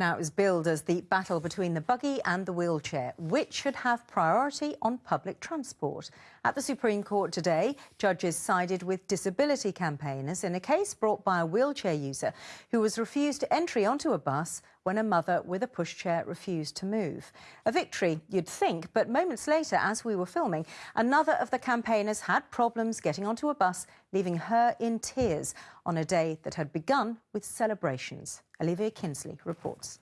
Now it was billed as the battle between the buggy and the wheelchair, which should have priority on public transport. At the Supreme Court today, judges sided with disability campaigners in a case brought by a wheelchair user who was refused entry onto a bus when a mother with a pushchair refused to move. A victory, you'd think, but moments later, as we were filming, another of the campaigners had problems getting onto a bus, leaving her in tears on a day that had begun with celebrations. Olivia Kinsley reports.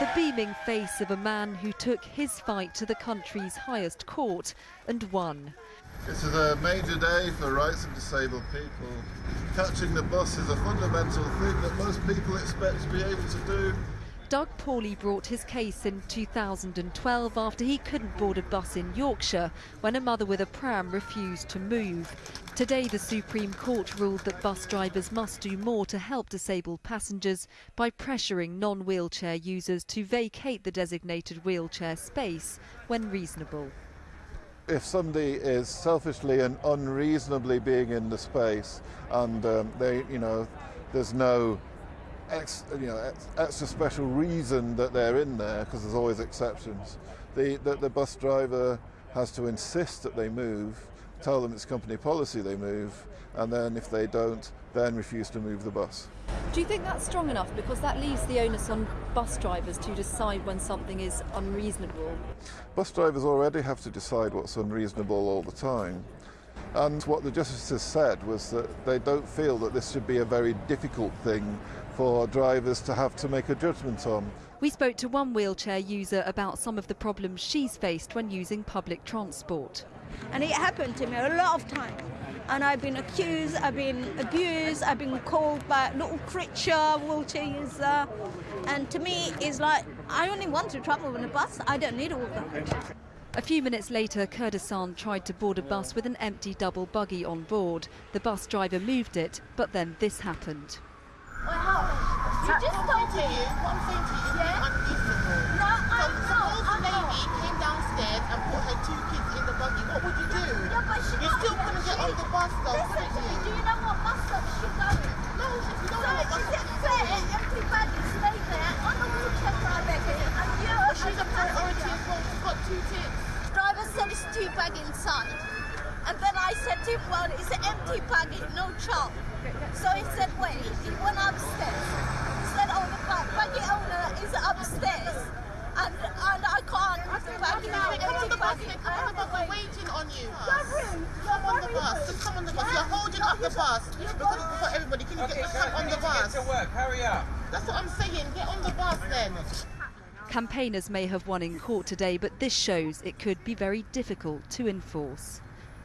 The beaming face of a man who took his fight to the country's highest court and won. This is a major day for rights of disabled people. Catching the bus is a fundamental thing that most people expect to be able to do. Doug Paulley brought his case in 2012 after he couldn't board a bus in Yorkshire when a mother with a pram refused to move. Today, the Supreme Court ruled that bus drivers must do more to help disabled passengers by pressuring non-wheelchair users to vacate the designated wheelchair space when reasonable. If somebody is selfishly and unreasonably being in the space and um, they, you know, there's no ex, you know, extra special reason that they're in there, because there's always exceptions. The, the, the bus driver has to insist that they move, tell them it's company policy they move, and then if they don't, then refuse to move the bus. Do you think that's strong enough? Because that leaves the onus on bus drivers to decide when something is unreasonable. Bus drivers already have to decide what's unreasonable all the time. And what the justices said was that they don't feel that this should be a very difficult thing for drivers to have to make a judgment on. We spoke to one wheelchair user about some of the problems she's faced when using public transport. And it happened to me a lot of times. And I've been accused, I've been abused, I've been called by little creature, wheelchair user. And to me, it's like, I only want to travel on a bus, I don't need all that. A few minutes later, Kurdistan tried to board a bus with an empty double buggy on board. The bus driver moved it, but then this happened. You just told me. What I'm saying to you is yeah? unreasonable. No, I so, know. Suppose the lady came downstairs and put her two kids in the buggy. What would you do? Yeah, but she you still couldn't get on the bus though, Listen to me. Do you know what bus stop she's going? No, if you don't so know what bus stop she's going. empty buggy, stay there on the wheelchair driver and you But she's a priority as well. She's got two kids. Driver said it's two bag inside. And then I said to him, well, it's an empty buggy, no child. So he said, wait, he went upstairs. He said, oh, the buggy owner is upstairs. And, and I can't put the buggy Come on the bus, come on the bus, we're waiting on you. Come on the bus, just come on the bus. You're holding up the bus because it's for everybody. Can you get the come on the bus? Get to work, hurry up. That's what I'm saying, get on the bus then. Campaigners may have won in court today, but this shows it could be very difficult to enforce.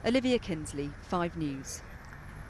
Olivia Kinsley, 5 News.